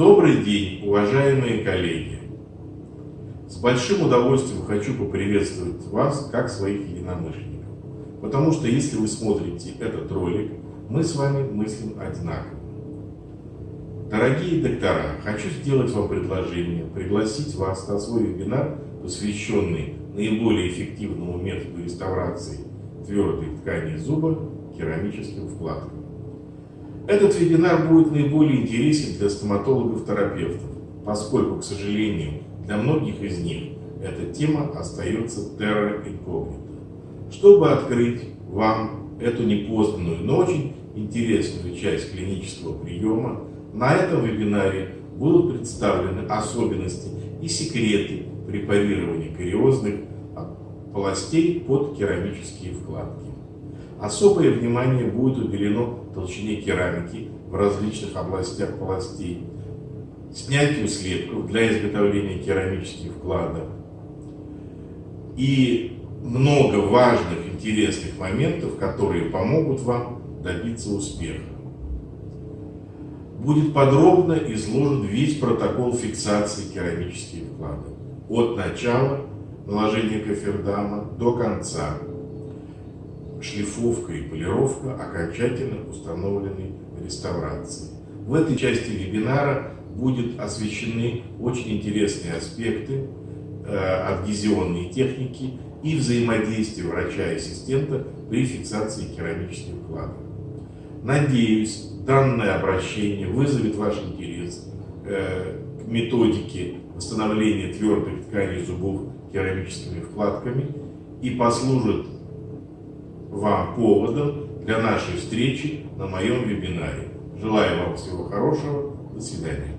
Добрый день, уважаемые коллеги! С большим удовольствием хочу поприветствовать вас, как своих единомышленников. Потому что если вы смотрите этот ролик, мы с вами мыслим одинаково. Дорогие доктора, хочу сделать вам предложение, пригласить вас на свой вебинар, посвященный наиболее эффективному методу реставрации твердой ткани зуба керамическим вкладкам. Этот вебинар будет наиболее интересен для стоматологов-терапевтов, поскольку, к сожалению, для многих из них эта тема остается terra incognita. Чтобы открыть вам эту непознанную, но очень интересную часть клинического приема, на этом вебинаре будут представлены особенности и секреты препарирования кариозных полостей под керамические вкладки. Особое внимание будет уделено толщине керамики в различных областях полостей, снятию слепков для изготовления керамических вкладок и много важных, интересных моментов, которые помогут вам добиться успеха. Будет подробно изложен весь протокол фиксации керамических вкладок от начала наложения кофердама до конца шлифовка и полировка окончательно установленной реставрации. В этой части вебинара будут освещены очень интересные аспекты э, адгезионной техники и взаимодействия врача и ассистента при фиксации керамических вкладок. Надеюсь, данное обращение вызовет ваш интерес э, к методике восстановления твердых тканей зубов керамическими вкладками и послужит вам поводом для нашей встречи на моем вебинаре. Желаю вам всего хорошего. До свидания.